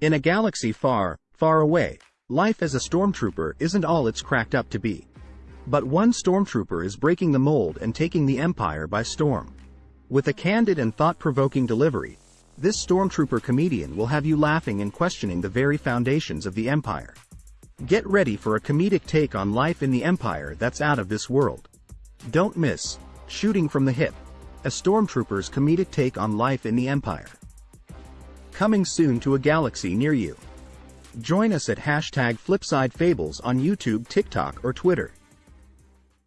In a galaxy far, far away, life as a stormtrooper isn't all it's cracked up to be. But one stormtrooper is breaking the mold and taking the Empire by storm. With a candid and thought-provoking delivery, this stormtrooper comedian will have you laughing and questioning the very foundations of the Empire. Get ready for a comedic take on life in the Empire that's out of this world. Don't miss, Shooting from the Hip, a stormtrooper's comedic take on life in the Empire. Coming soon to a galaxy near you. Join us at hashtag FlipsideFables on YouTube, TikTok, or Twitter.